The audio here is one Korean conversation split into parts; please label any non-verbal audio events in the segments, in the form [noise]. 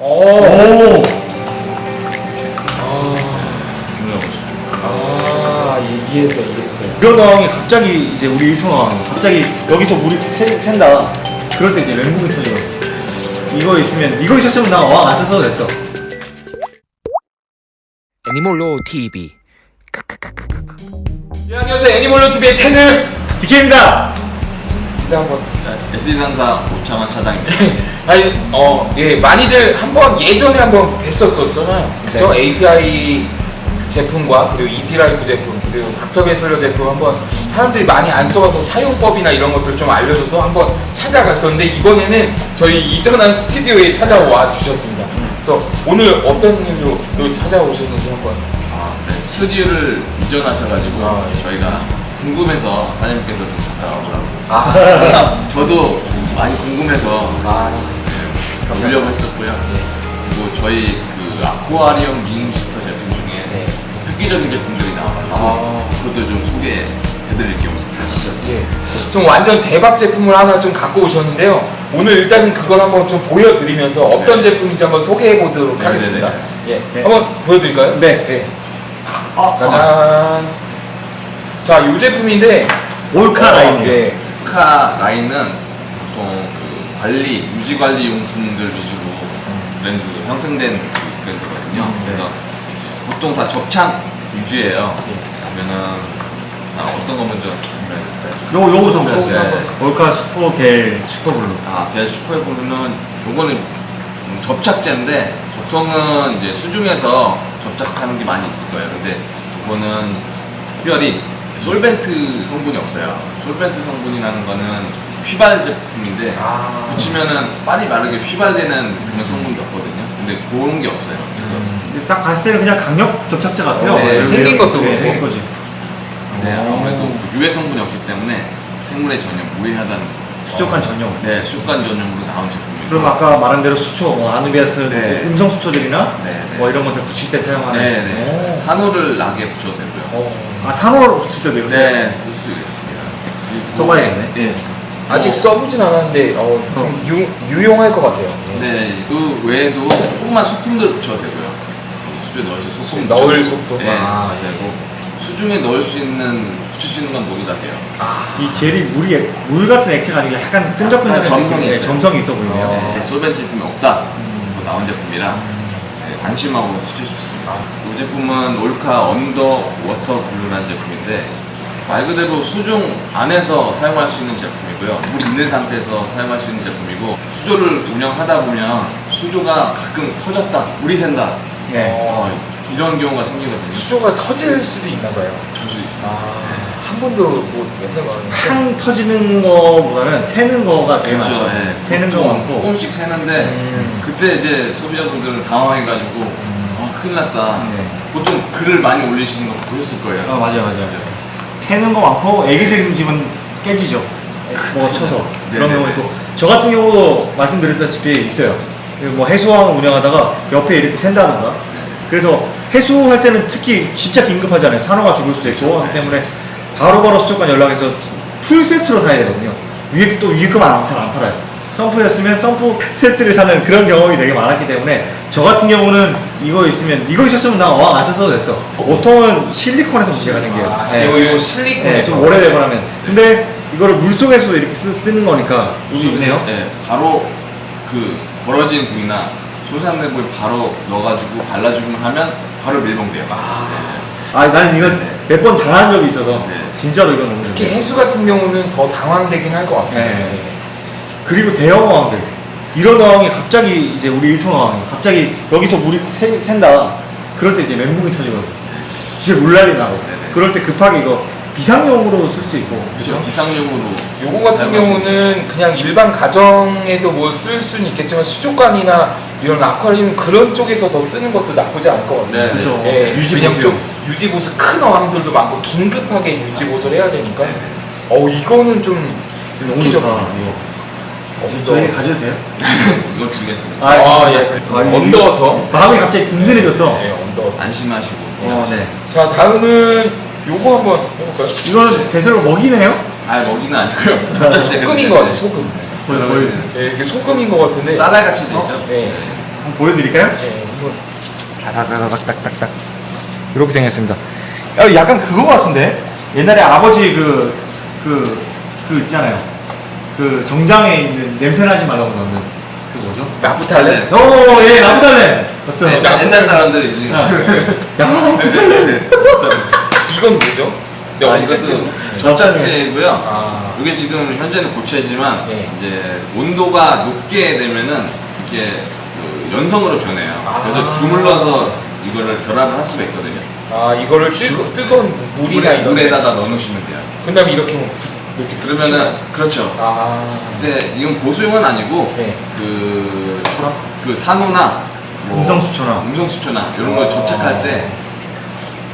오. 오! 아, 이해했어요, 이해했어요. 이런 상황이 갑자기 이제 우리 일통 상황이 갑자기 여기서 물이 새, 샌다. 그럴 때 이제 멘붕이 터지거든. 이거 있으면 이거 있었으면 나 어항 안 썼어도 됐어. 애니멀로 TV 네, 안녕하세요. 애니멀로 TV의 테드. 디케입니다. 인사 한번. SE 상사 오창환 차장입니다. [laughs] 아니, 어, 예, 많이들 한번 예전에 한번 뵀었었잖아요. 그죠? API 제품과 그리고 이지라이프 제품 그리고 닥터 베슬러 제품 한번 사람들이 많이 안 써봐서 사용법이나 이런 것들 좀 알려줘서 한번 찾아갔었는데 이번에는 저희 이전한 스튜디오에 찾아와 주셨습니다. 그래서 오늘 어떤 일로 또 찾아오셨는지 한번. 아, 네, 스튜디오를 이전하셔가지고 아, 예. 저희가 궁금해서 사장님께서 좀 갔다 오라고. 아, 저도 많이 궁금해서 아, 네, 보려고 했었고요. 그리고 저희 그 아쿠아리움 밍슈터 제품 중에 네. 획기적인 제품들이 나와가지고 아. 그것도 좀 소개해드릴 겸 가시죠. 예. 좀 완전 대박 제품을 하나 좀 갖고 오셨는데요. 오늘 일단은 그걸 한번 좀 보여드리면서 어떤 네. 제품인지 한번 소개해 보도록 네, 하겠습니다. 네, 예. 네. 한번 보여드릴까요? 네. 아, 짜잔. 자, 이 제품인데 어, 라인이에요. 예. 카 라인은 관리, 유지 관리 용품들 위주로 브랜드 형성된 그 브랜드거든요. 음, 네. 그래서 보통 다 접착 위주예요. 그러면은 아, 어떤 거 먼저? 요거 요거 좀 요거 보세요. 한번. 몰카 슈퍼 겔 슈퍼 블루. 아, 벨 슈퍼에보는 요거는 음, 접착제인데 보통은 이제 수중에서 접착하는 게 많이 있을 거예요. 근데 이거는 특별히 솔벤트 성분이 없어요. 솔벤트 성분이라는 거는 휘발 제품인데 아. 붙이면은 빨리 마르게 휘발되는 그런 성분이 없거든요. 근데 그런 게 없어요. 근데 딱 봤을 때는 그냥 강력 접착제 같아요. 네, 왜- 생긴 왜- 것도 네, 그렇고. 생긴 거지. 네, 오. 아무래도 그 유해 성분이 없기 때문에 생물에 전혀 무해하다는 수족관 전용. 네, 수족관 전용으로 나온 제품이고 그럼 아까 말한 대로 수초, 뭐 아누비아스 네. 음성 수초들이나 네, 네. 뭐 이런 것들 붙일 때 사용하는. 네, 네. 오. 산호를 낙에 붙여도 되고요. 어. 아 산호로 붙일 때도 이렇게. 네, 쓸 수 있습니다. 써봐야겠네. 네. 아직 써보진 않았는데 어, 좀 유, 유용할 것 같아요. 예. 네, 그 외에도 조그만 소품들 붙여도 되고요. 수주에 넣을 수 있는 소품 넣을 소품. 네, 아, 예. 되고 수중에 넣을 수 있는 붙일 수 있는 건 모두 다 돼요. 아, 이 젤이 물이 액- 물 같은 액체가 아니고 약간 끈적끈적한 약간 점성이 있어요. 점성이 있어 보이네요. 어. 네, 솔벤트 제품이 없다. 뭐 나온 제품이라 네, 안심하고 붙일 수 있습니다. 이 제품은 Orca underwater glue라는 제품인데 말 그대로 수중 안에서 사용할 수 있는 제품이고요. 물 있는 상태에서 사용할 수 있는 제품이고 수조를 운영하다 보면 수조가 가끔 터졌다, 물이 샌다. 네. 어, 이런 경우가 생기거든요. 수조가 터질 수도 있나 봐요. 줄수 있습니다. 아, 한 번도 뭐 맨날. 탕 터지는 거보다는 새는 거가 되게 그렇죠. 많죠. 예. 새는 거 많고. 조금씩 새는데 음. 그때 이제 소비자분들은 당황해가지고 아 큰일 났다. 네. 보통 글을 많이 올리시는 거 보셨을 거예요. 아 맞아요, 맞아요. 새는 거 많고 애기들 집은 깨지죠. 뭐 쳐서 네, 그런 네, 경우 네. 있고 저 같은 경우도 말씀드렸다시피 있어요. 그뭐 해수항 운영하다가 옆에 이렇게 샌다던가. 그래서 해수할 때는 특히 진짜 긴급하잖아요. 산호가 죽을 수도 있고 하기 때문에 바로바로 수족관 연락해서 풀 세트로 사야 되거든요. 위에 또 위에 거만 잘안 팔아요. sump였으면 sump 세트를 사는 그런 경험이 되게 많았기 때문에 저 같은 경우는 이거 있으면 이거 있었으면 나 어항 안 썼어도 됐어. 보통은 실리콘에서 문제가 생겨요. 아, 네. 이거 실리콘에서. 네, 좀 오래되고 나면. 근데 이거를 물속에서도 이렇게 쓰, 는 거니까 여기 있네요. 네, 바로 그 벌어진 부위나 손상된 부위 바로 넣어가지고 발라주기만 하면 바로 밀봉돼요. 아, 나는 이건 몇번 당한 적이 있어서 네. 진짜로 이건 특히. 해수 같은 경우는 더 당황되긴 할 것 같습니다. 네. 그리고 대형 어항들 이런 어항이 갑자기 이제 우리 일통 어항이 갑자기 여기서 물이 새, 샌다 그럴 때 이제 멘붕이 터지거든 집에 물난리 나고 네네. 그럴 때 급하게 이거 비상용으로 쓸수 있고 그렇죠. 비상용으로. 요거 같은 경우는 그냥 일반 가정에도 뭐 쓸 수는 있겠지만 수족관이나 이런 아쿠아리움 그런 쪽에서 더 쓰는 것도 나쁘지 않을 것 같습니다. 네, 그렇죠 예, 유지 왜냐면 보수 좀 유지보수 큰 어항들도 많고 긴급하게 유지보수를 해야 되니까 네. 어 이거는 좀 너무 좋다 이거 어, 저희 가져도 돼요? [laughs] 이거 드리겠습니다. 아, 예. 아, 이거- underwater. 마음이 갑자기 든든해졌어 네, underwater. 안심하시고. 어, 네. 자, 다음은 요거 한번 해볼까요? 이거는 배설을 먹이네요? 아 먹이는 아니고요. 소금인 것 같아요, 소금. 보여 보여 네, 이게 소금인 것 같은데. 쌀알 같이 돼 있죠. 네. 한번 보여드릴까요? 네, 한번 다다다닥닥닥닥 이렇게 생겼습니다. 야, 약간 그거 같은데 옛날에 아버지 그 그 그 있잖아요. 그 정장에 있는 냄새 나지 말라고 넣는 그 뭐죠? 나프탈렌. 오, 예, 나부달렌. 어떤? 네, 나- 옛날 사람들이 이제 야, 나부달렌. 이건 뭐죠? 네, 아, 어쨌든 이것도 접착제이고요. 아, 이게 지금 현재는 고체지만 네. 이제 온도가 높게 되면은 이게 그 연성으로 변해요. 아. 그래서 주물러서 이거를 결합을 할 수가 있거든요. 아 이거를 뜨거, 뜨거운 물이나 물에, 이런 물에다가 넣어 놓으시면 돼요. 그다음에 이렇게 뭐 부- 이렇게 그러면은 그렇죠. 아 근데 이건 보수용은 아니고 네. 그, 그 산호나 뭐 음성수초나. 음성수초나 이런 걸 어. 접착할 때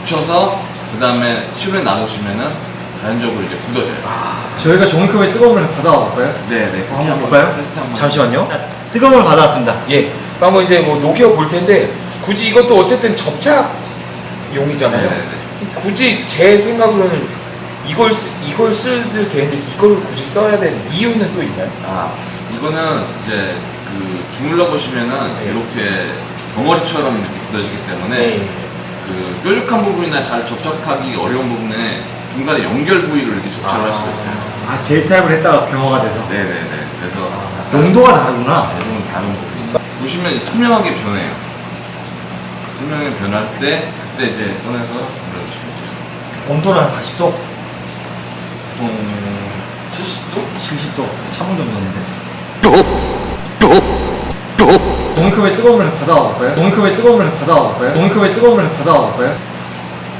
붙여서 그 다음에 실온에 놔두시면은 자연적으로 이제 굳어져요. 저희가 종이컵에 뜨거운 물 받아와 볼까요? 네네. 어, 한번 볼까요? 테스트 한번. 잠시만요. 뜨거운 물 받아왔습니다. 예. 한번 이제 뭐 녹여 볼 텐데 굳이 이것도 어쨌든 접착용이잖아요. 네네네. 굳이 제 생각으로는 이걸 쓰, 이걸 쓰도 되는데 이걸 굳이 써야 되는 이유는 또 있나요? 아 이거는 이제 그 주물러 보시면은 네. 이렇게 덩어리처럼 이렇게 굳어지기 때문에 그 뾰족한 부분이나 잘 접착하기 어려운 부분에 중간에 연결 부위로 이렇게 접착을 할 수가 있어요. 아, 젤 타입을 했다가 경화가 돼서. 네네네. 그래서 아. 농도가 다르구나. 조금 다른 부분이 있어요. 보시면 투명하게 변해요. 투명하게 변할 때 그때 이제 꺼내서 눌러주시면 돼요. 온도는 한 40도? 보통 70도? 70도. 차분 정도인데. 종이컵에 뜨거운 물 받아와 볼까요? 종이컵에 뜨거운 물 받아와 볼까요? 종이컵에 뜨거운 물 받아와 볼까요?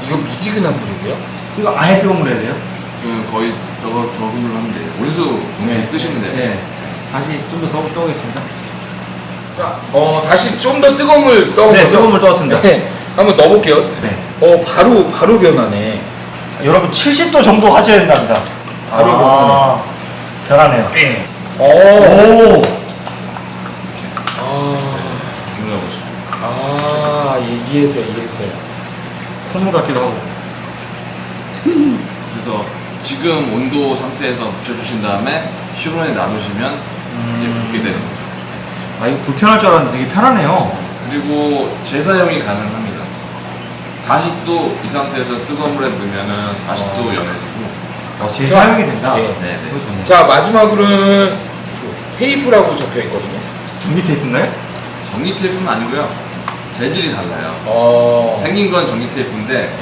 이거 미지근한 물이고요. 이거 아예 뜨거운 물 해야 돼요? 그 거의 저거 저금을 하면 돼요. 온수 온수 뜨시면 돼요. 네. 다시 좀더 떠보겠습니다. 자, 어 다시 좀 더 뜨거운 물 떠온 네? 뜨거운 물 떠왔습니다. 네, 한번 넣어볼게요. 네. 어 바로 바로 변하네. 여러분 70도 정도 하셔야 된답니다. 바로 아, 변하네요. 네. 어. 오! 아, 눌러보시면. 아 예, 이해했어요, 이해했어요. 콧물 같기도 하고. 그래서 지금 온도 상태에서 붙여주신 다음에 실온에 놔두시면 이제 붙게 되는 거죠. 아, 이거 불편할 줄 알았는데 되게 편하네요. 그리고 재사용이 가능합니다. 다시 또이 상태에서 뜨거운 물에 넣으면은 다시 또 연해지고. 어, 재사용이 된다. 예. 네네. 그거 좋네. 자 마지막으로는 테이프라고 적혀 있거든요. 전기 테이프인가요? 전기 테이프는 아니고요. 재질이 달라요. 어. 생긴 건 전기 테이프인데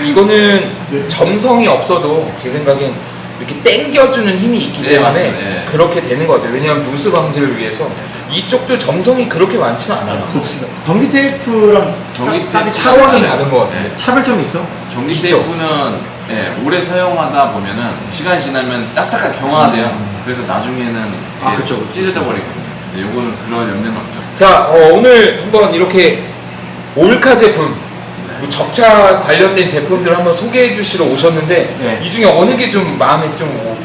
예. 이거는 점성이 없어도 제 생각엔 이렇게 당겨주는 힘이 있기 네, 때문에. 예. 그렇게 되는 것 같아요. 왜냐하면 누수 방지를 위해서 이쪽도 점성이 그렇게 많지는 않아요. 봅시다. 전기 테이프랑 전기 딱- 딱히 테이프 차원이 차원이 다른 것 같아요. 네. 차별점이 있어? 전기 있죠. 테이프는 예, 오래 사용하다 보면은 시간이 지나면 딱딱하게 경화돼요. 그래서 나중에는 아, 이게 그쵸, 그쵸. 찢어져 버리거든요. 근데 요거는 그런 염려는 없죠. 자 어, 오늘 한번 이렇게 올카 제품 뭐 접착 관련된 제품들을 한번 소개해 주시러 오셨는데 네. 이 중에 어느 게 좀 마음에 좀 오-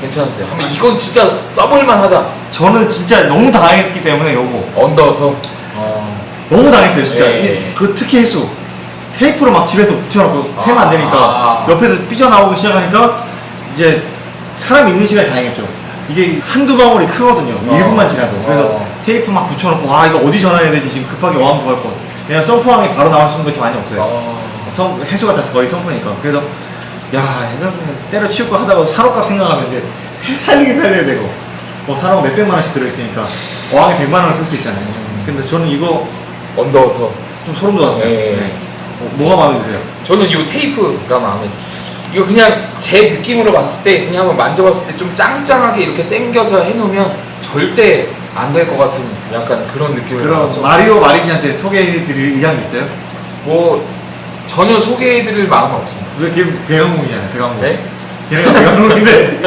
괜찮으세요? 한번 이건 진짜 써볼 만 하다. 저는 진짜 너무 당했기 때문에 요거 언더더. 어. 너무 당했어요 진짜 예, 이- 예. 그 특히 해수 테이프로 막 집에서 붙여놓고 아. 테면 안 되니까 옆에서 삐져나오기 시작하니까 이제 사람 있는 시간이 다행이죠 이게 한두 방울이 크거든요 어. 1분만 지나도 그래서 어. 테이프 막 붙여놓고 와 이거 어디 전화해야 되지 지금 급하게 항 구할 거 그냥 sump항이 바로 나올 수 있는 것이 많이 없어요 어. sump, 해수가 다 거의 sump니까 그래서 야 때려치울 거 하다가 산호값 생각하면 이제 살리긴 살려야 되고 뭐 산호 몇 백만 원씩 들어있으니까 어항에 백만 원을 쓸 수 있잖아요 근데 저는 이거 underwater. 좀 소름 돋았어요 예. 네. 어, 뭐가 마음에 드세요? 저는 이 테이프가 마음에 들어요. 이거 그냥 제 느낌으로 봤을 때 그냥 한번 만져봤을 때 좀 짱짱하게 이렇게 당겨서 해놓으면 절대 안 될 것 같은 약간 그런 느낌을 그럼 마리오 마리지한테 소개해드릴 의향이 있어요? 뭐 전혀 소개해드릴 마음은 없습니다. 왜 걔 배영웅이잖아요 배영웅 네? 걔네가 배영웅인데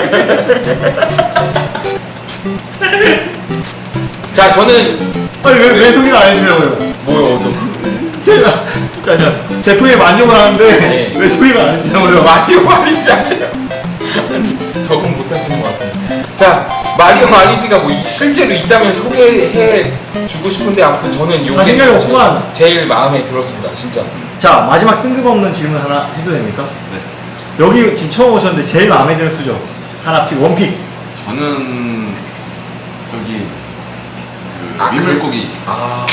자 저는 아니 왜, 왜 소개를 안 해주냐고요 뭐요? 너 제가 잠깐 제품에 만족을 하는데 네. 왜 소개를 안 해주냐고요 마리오 마리지 아니에요? 적응 못하신 것 같아요. 자 마리오 마리지가 뭐 이- 실제로 있다면 소개해 주고 싶은데 아무튼 저는 요게 없구만. 제일 마음에 들었습니다. 진짜. 자 마지막 뜬금없는 질문 하나 해도 됩니까? 네. 여기 지금 처음 오셨는데 제일 마음에 드는 수죠 하나 픽 원픽 저는 여기 그 아, 민물고기. 아,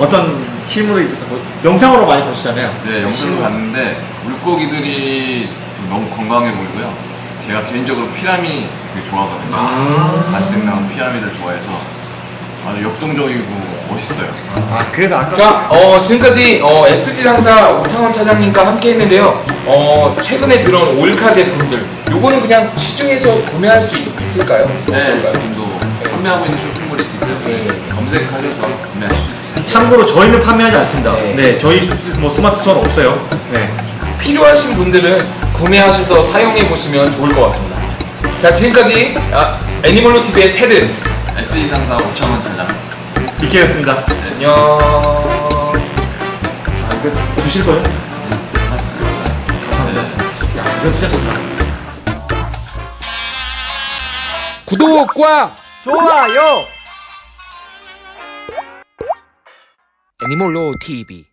어떤 실물이 있었다고 영상으로 많이 보시잖아요. 네, 영상을 봤는데 물고기들이 너무 건강해 보이고요. 제가 개인적으로 피라미 되게 좋아하거든요. 아. 발색 나온 피라미드를 좋아해서 아주 역동적이고 멋있어요. 아 그래서 아까 자, 어, 지금까지 어, SG 상사 오창원 차장님과 함께 했는데요. 어, 최근에 들어온 올카 제품들, 요거는 그냥 시중에서 구매할 수 있을까요? 네, 어떨까요? 지금도 판매하고 있는 쇼핑몰이 있기 때문에 네. 검색하셔서 구매하실 수 있어요. 참고로 저희는 판매하지 않습니다. 네. 네, 저희 뭐 smart store는 없어요. 네. 필요하신 분들은 구매하셔서 사용해 보시면 좋을 것 같습니다. 자, 지금까지 아, 애니멀로 TV의 테드 SE 상사 오창원 차장. 이케였습니다. 안녕. 아 이거 주실 거예요? 네. 야 이거 진짜 좋다. 구독과 좋아요. 애니몰로 TV